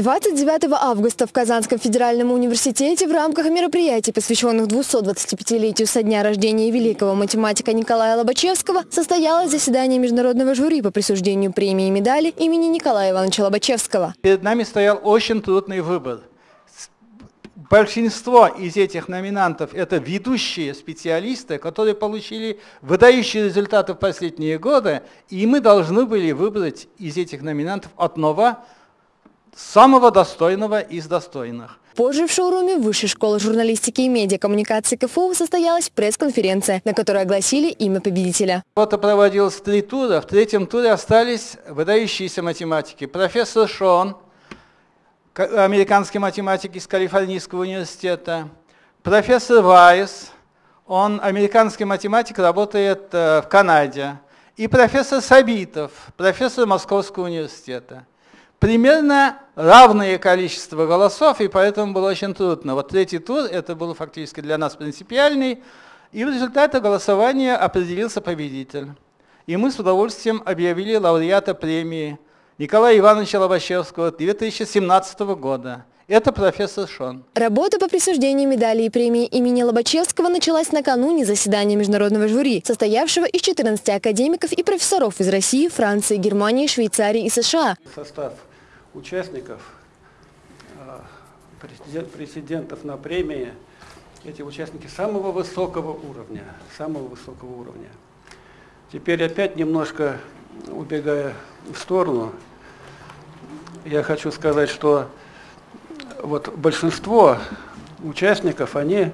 29 августа в Казанском федеральном университете в рамках мероприятий, посвященных 225-летию со дня рождения великого математика Николая Лобачевского, состоялось заседание международного жюри по присуждению премии и медали имени Николая Ивановича Лобачевского. Перед нами стоял очень трудный выбор. Большинство из этих номинантов – это ведущие специалисты, которые получили выдающие результаты в последние годы, и мы должны были выбрать из этих номинантов одного самого достойного из достойных. Позже в шоуруме Высшей школы журналистики и медиакоммуникации КФУ состоялась пресс-конференция, на которой огласили имя победителя. Вот проводилось три тура. В третьем туре остались выдающиеся математики. Профессор Шон, американский математик из Калифорнийского университета, профессор Вайс, он американский математик, работает э, в Канаде, и профессор Сабитов, профессор Московского университета примерно равное количество голосов, и поэтому было очень трудно. Вот третий тур, это был фактически для нас принципиальный, и в результате голосования определился победитель. И мы с удовольствием объявили лауреата премии Николая Ивановича Лобачевского 2017 года. Это профессор Шон. Работа по присуждению медали и премии имени Лобачевского началась накануне заседания международного жюри, состоявшего из 14 академиков и профессоров из России, Франции, Германии, Швейцарии и США. Состав участников, а, президентов на премии, эти участники самого высокого уровня, самого высокого уровня. Теперь опять немножко убегая в сторону, я хочу сказать, что вот большинство участников, они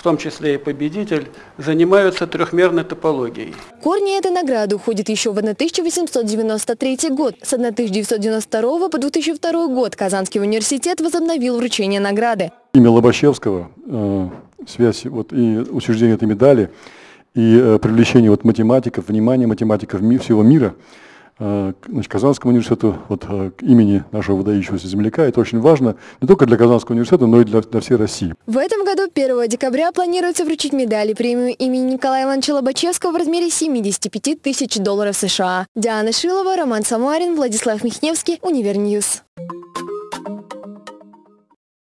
в том числе и победитель, занимаются трехмерной топологией. Корни этой награды уходят еще в 1893 год. С 1992 по 2002 год Казанский университет возобновил вручение награды. Имя Лобачевского, э, связь вот, и учреждение этой медали, и э, привлечение вот, математиков, внимание математиков всего мира – значит, Казанскому университету, вот, э, имени нашего выдающегося земляка. Это очень важно не только для Казанского университета, но и для, для всей России. В этом году 1 декабря планируется вручить медали премию имени Николая Ивановича Лобачевского в размере 75 тысяч долларов США. Диана Шилова, Роман Самарин, Владислав Михневский, Универньюз.